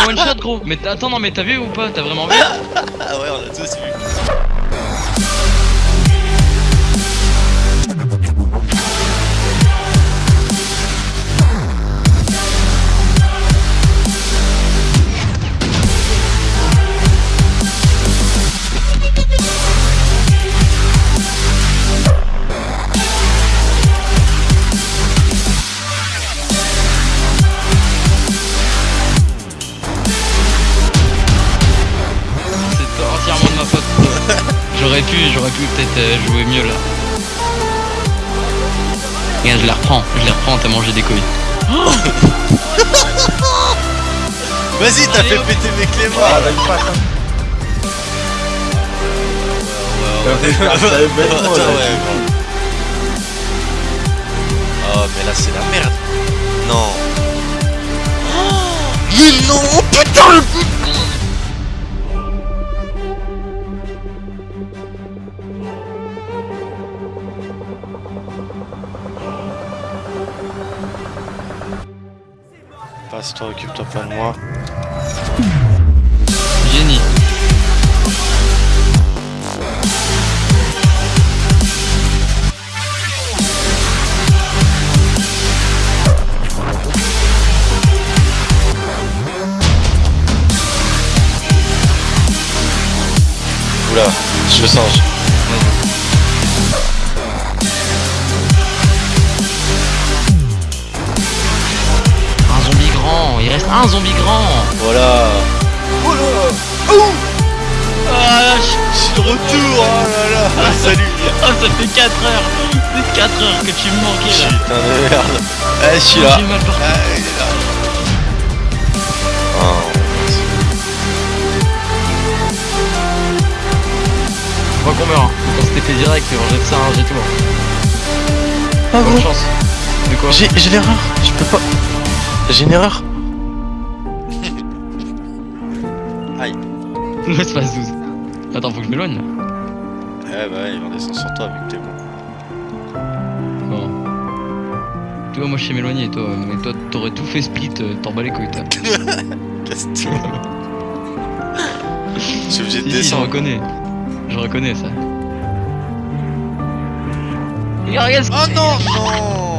un one shot gros. Mais attends, non, mais t'as vu ou pas? T'as vraiment vu? Ah ouais, on a tous vu. J'aurais pu, j'aurais pu peut-être euh, jouer mieux là. Regarde, je les reprends, je les reprends, t'as mangé des couilles. Vas-y, t'as fait péter mes clés, moi. Ah, hein. Oh, mais là, c'est la merde. Non. Mais non, putain, le Passe-toi, occupe-toi pas de moi. Génie. Oula, je le singe. Il reste un zombie grand. Voilà. Ah, je- Je suis de retour, oh là là. Ah, salut. ah, ça fait 4 heures. Ça fait 4 heures que tu me manquais là. Putain de merde. Ah, je suis là. J'ai mal partout. Ah, il est là. Oh. Je crois qu'on meurt. hein. On s'était fait direct, on jette ça, un jet tout. Ah, Bonne gros. chance. De quoi? J'ai j'ai l'erreur. Je peux pas. J'ai une erreur. Laisse passe 12. Attends, faut que je m'éloigne là. Eh bah, il va descendre sur toi avec tes mots. Bon. Tu vois, moi je sais m'éloigner, toi. Mais toi, t'aurais tout fait split, euh, t'en bats les couilles, toi. Casse-toi. Je suis obligé de Si, si, je descendre. reconnais. Je reconnais ça. Regarde, regarde ce Oh non, non